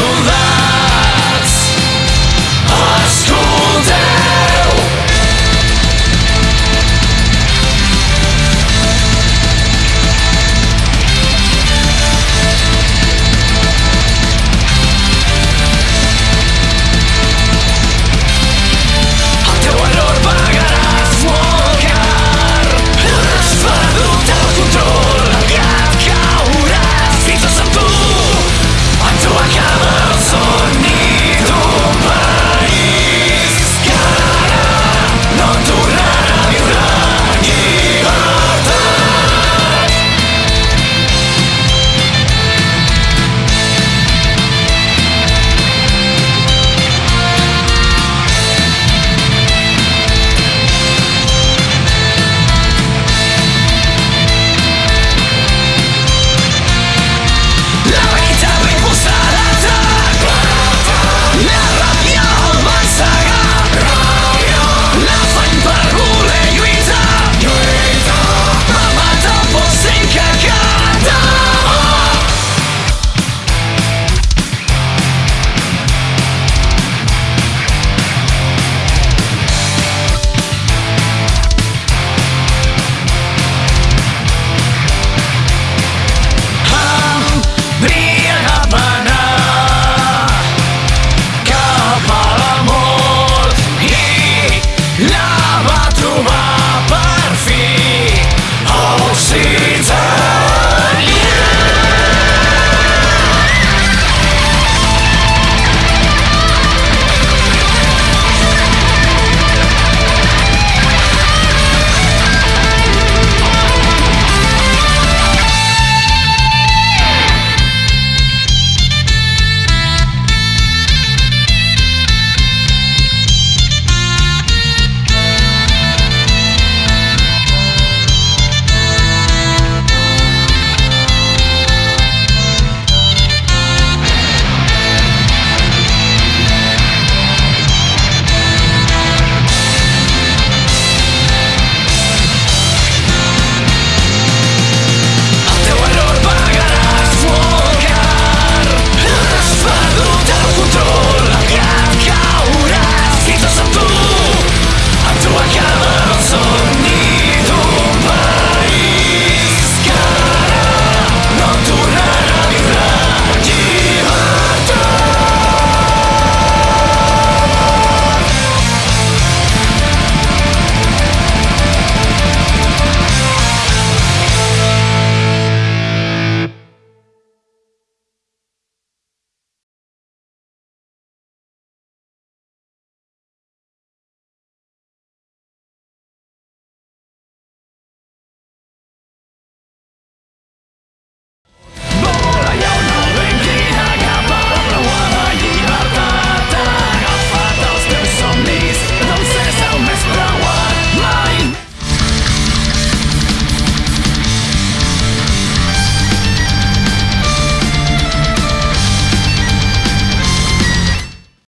So that's our school day.